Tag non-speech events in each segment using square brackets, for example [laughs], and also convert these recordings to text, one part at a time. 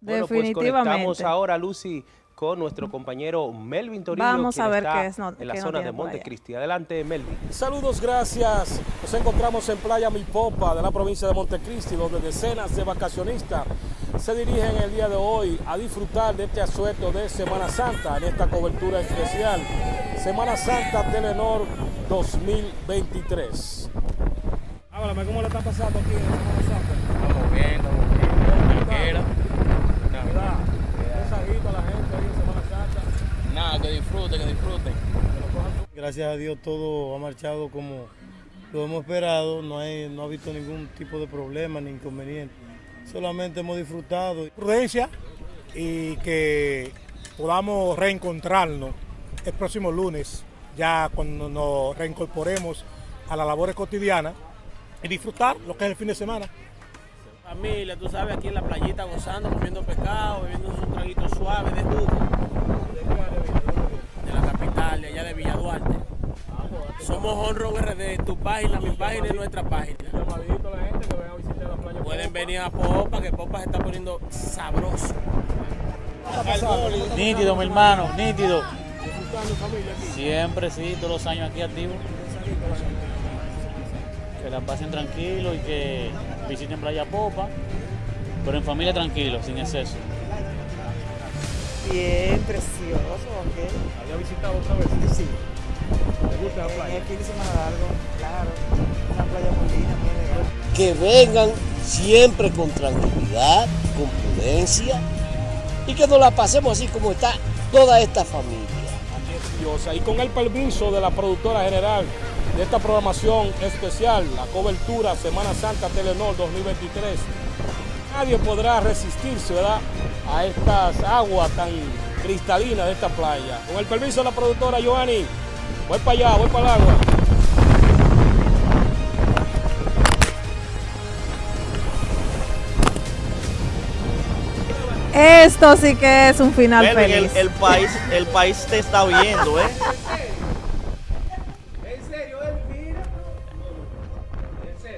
Bueno, pues Definitivamente. conectamos ahora, Lucy, con nuestro compañero Melvin Torillo, Vamos quien a ver está qué es, no- en la qué zona de. Montecristi. Adelante, Melvin. Saludos, gracias. Nos encontramos en Playa Milpopa de la provincia de Montecristi, donde decenas de vacacionistas se dirigen el día de hoy a disfrutar de este asueto de Semana Santa en esta cobertura especial. Semana Santa Telenor 2023. Háblame, ¿cómo le está pasando aquí en Semana Santa? Estamos bien. Tranquila. ¿Verdad? Mensajito a la gente ahí en Semana Santa. Nada, que disfruten, que disfruten. Gracias a Dios todo ha marchado como lo hemos esperado, no, hay, no ha habido ningún tipo de problema ni inconveniente. Solamente hemos disfrutado. prudencia y que podamos reencontrarnos el próximo lunes, ya cuando nos reincorporemos a las labores cotidianas y disfrutar lo que es el fin de semana. Familia, tú sabes, aquí en la playita gozando, comiendo pescado, bebiendo un traguito suave de jugo. De la capital, de allá de Villa Duarte. Somos RD, tu página, mi página y nuestra página. Llamadito a la gente que venga a visitar la playa. Pueden venir a Popa, que Popa se está poniendo sabroso. Nítido, mi hermano, nítido. Siempre, sí, todos los años aquí activos. Que la pasen tranquilo y que visiten Playa Popa, pero en familia tranquilo, sin exceso. Bien, precioso, ¿ok? ¿Había visitado otra vez? Sí. ¿Le gusta la playa? el fin de semana largo, claro. Una playa muy linda, muy elegante. que vengan siempre con tranquilidad, con prudencia y que nos la pasemos así como está toda esta familia. Diosa. Y con el permiso de la productora general de esta programación especial, la cobertura Semana Santa Telenor 2023, nadie podrá resistirse ¿verdad? a estas aguas tan cristalinas de esta playa. Con el permiso de la productora Giovanni, voy para allá, voy para el agua. Esto sí que es un final Melvin, el, feliz. el país, el país te está viendo, ¿eh? [laughs]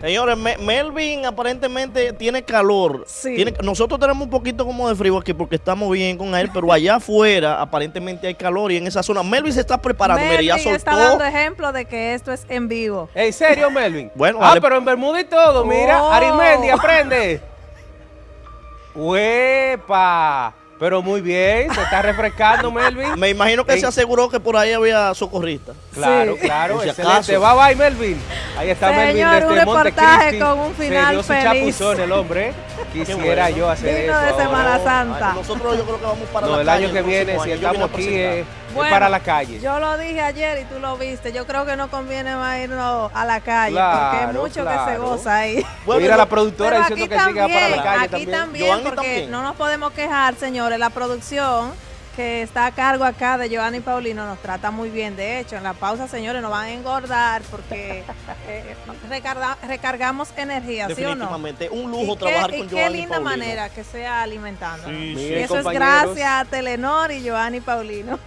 Señores, Me- Melvin aparentemente tiene calor. Sí. Tiene- nosotros tenemos un poquito como de frío aquí porque estamos bien con él, pero allá afuera aparentemente hay calor y en esa zona. Melvin se está preparando, mire, ya Melvin está soltó. dando ejemplo de que esto es en vivo. ¿En serio, Melvin? [laughs] Bueno, ah, pero en Bermuda y todo, mira. Oh. Arimendi, aprende. [laughs] ¡Huepa! Pero muy bien, se está refrescando, [laughs] Melvin. Me imagino que Ey. se aseguró que por ahí había socorristas. Claro, Sí. claro, Por si excelente. acaso. Bye bye, Melvin. Ahí está Señor, Melvin un desde reportaje Montecristi. con un final Se dio su feliz. chapuzón el hombre. Quisiera bueno. yo hacer Digno eso. de ahora. Semana Ay, Santa. nosotros yo creo que vamos para No, la el calle año que viene, año. si estamos aquí, presentar. es, es Bueno, para la calle. Yo lo dije ayer y tú lo viste. Yo creo que no conviene más irnos a la calle Claro, porque hay mucho que se claro. goza ahí. Bueno, Mira la productora diciendo aquí que siga para la también, calle aquí también. también, porque también. no nos podemos quejar, señores. La producción que está a cargo acá de Giovanni Paulino nos trata muy bien. De hecho, en la pausa, señores, nos van a engordar porque eh, recarga- recargamos energía, ¿sí o no? Definitivamente, un Y lujo qué- trabajar y con qué Giovanni linda Paulino. manera que sea alimentando. Sí, y eso es gracias a Telenor y Giovanni Paulino.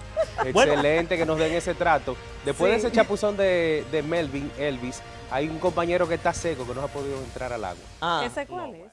Excelente que nos den ese trato. Después de ese chapuzón de, de Melvin, Elvis, hay un compañero que está seco que no ha podido entrar al agua. Ah, ¿Ese cuál es?